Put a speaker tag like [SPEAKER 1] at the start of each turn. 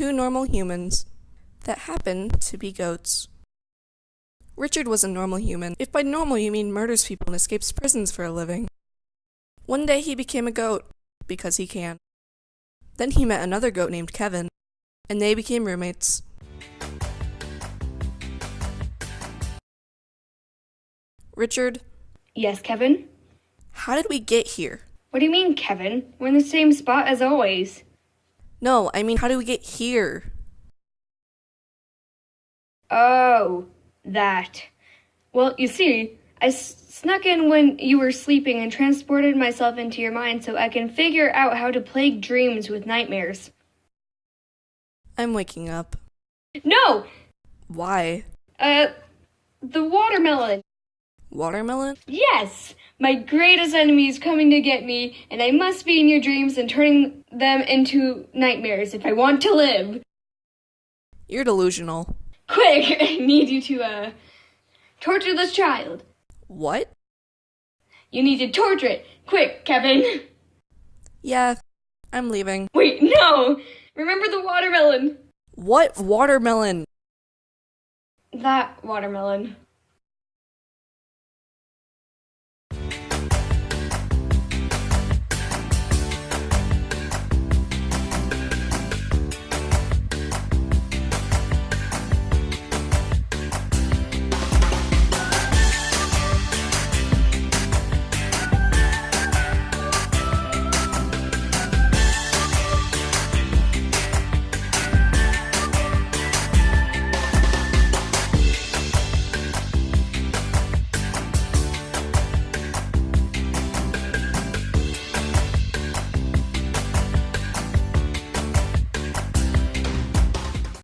[SPEAKER 1] two normal humans that happen to be goats. Richard was a normal human, if by normal you mean murders people and escapes prisons for a living. One day he became a goat, because he can. Then he met another goat named Kevin, and they became roommates. Richard,
[SPEAKER 2] Yes, Kevin?
[SPEAKER 1] how did we get here?
[SPEAKER 2] What do you mean, Kevin? We're in the same spot as always.
[SPEAKER 1] No, I mean, how do we get here?
[SPEAKER 2] Oh, that. Well, you see, I s- snuck in when you were sleeping and transported myself into your mind so I can figure out how to plague dreams with nightmares.
[SPEAKER 1] I'm waking up.
[SPEAKER 2] No!
[SPEAKER 1] Why?
[SPEAKER 2] Uh, the watermelon.
[SPEAKER 1] Watermelon?
[SPEAKER 2] Yes! My greatest enemy is coming to get me, and I must be in your dreams and turning them into nightmares if I want to live.
[SPEAKER 1] You're delusional.
[SPEAKER 2] Quick, I need you to, uh, torture this child.
[SPEAKER 1] What?
[SPEAKER 2] You need to torture it. Quick, Kevin.
[SPEAKER 1] Yeah, I'm leaving.
[SPEAKER 2] Wait, no! Remember the watermelon.
[SPEAKER 1] What watermelon?
[SPEAKER 2] That watermelon.